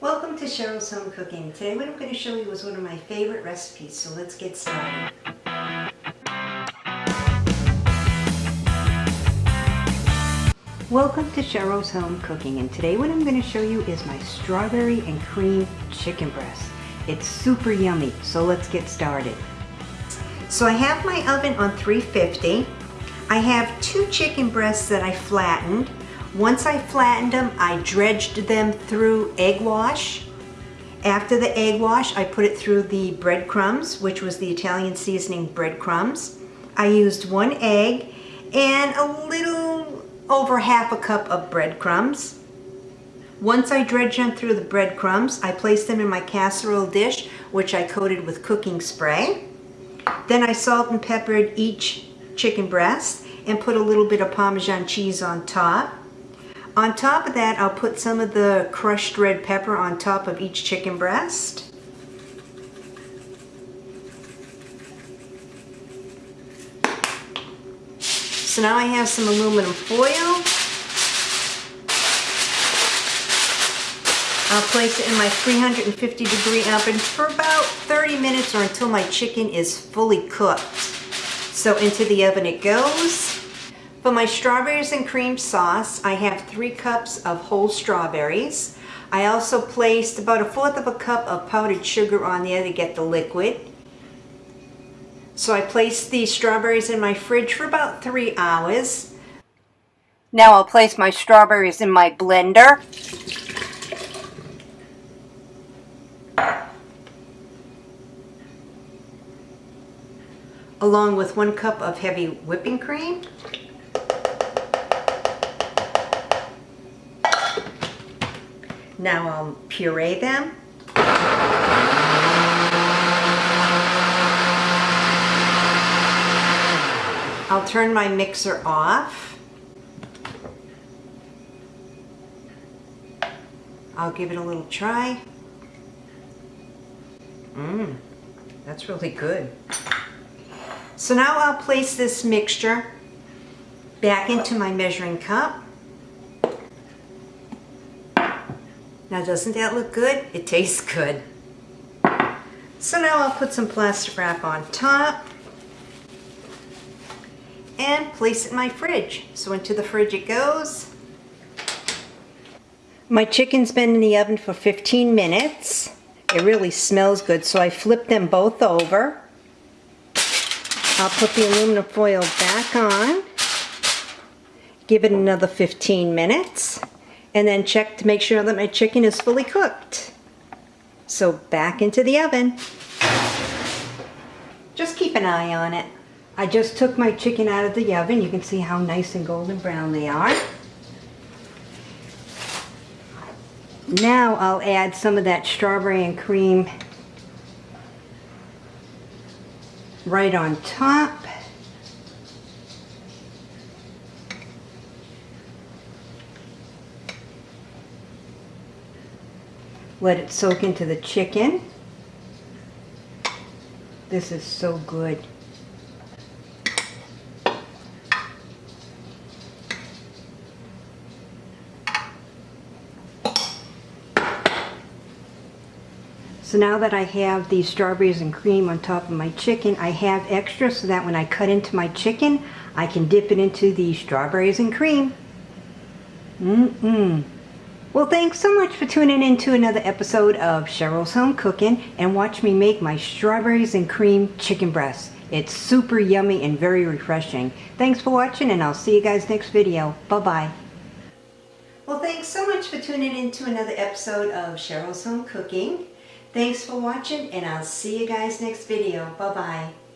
Welcome to Cheryl's Home Cooking. Today what I'm going to show you is one of my favorite recipes, so let's get started. Welcome to Cheryl's Home Cooking and today what I'm going to show you is my strawberry and cream chicken breast. It's super yummy, so let's get started. So I have my oven on 350. I have two chicken breasts that I flattened. Once I flattened them, I dredged them through egg wash. After the egg wash, I put it through the breadcrumbs, which was the Italian seasoning breadcrumbs. I used one egg and a little over half a cup of breadcrumbs. Once I dredged them through the breadcrumbs, I placed them in my casserole dish, which I coated with cooking spray. Then I salt and peppered each chicken breast and put a little bit of Parmesan cheese on top. On top of that, I'll put some of the crushed red pepper on top of each chicken breast. So now I have some aluminum foil. I'll place it in my 350 degree oven for about 30 minutes or until my chicken is fully cooked. So into the oven it goes. For my strawberries and cream sauce, I have three cups of whole strawberries. I also placed about a fourth of a cup of powdered sugar on there to get the liquid. So I placed the strawberries in my fridge for about three hours. Now I'll place my strawberries in my blender. along with one cup of heavy whipping cream. Now I'll puree them. I'll turn my mixer off. I'll give it a little try. Mmm, that's really good. So now I'll place this mixture back into my measuring cup. Now doesn't that look good? It tastes good. So now I'll put some plastic wrap on top and place it in my fridge. So into the fridge it goes. My chicken's been in the oven for 15 minutes. It really smells good, so I flip them both over. I'll put the aluminum foil back on. Give it another 15 minutes and then check to make sure that my chicken is fully cooked. So back into the oven. Just keep an eye on it. I just took my chicken out of the oven. You can see how nice and golden brown they are. Now I'll add some of that strawberry and cream right on top. Let it soak into the chicken. This is so good. So now that I have the strawberries and cream on top of my chicken, I have extra so that when I cut into my chicken, I can dip it into the strawberries and cream. Mmm-mmm. Well, thanks so much for tuning in to another episode of Cheryl's Home Cooking and watch me make my strawberries and cream chicken breast. It's super yummy and very refreshing. Thanks for watching and I'll see you guys next video. Bye-bye. Well, thanks so much for tuning in to another episode of Cheryl's Home Cooking. Thanks for watching and I'll see you guys next video. Bye-bye.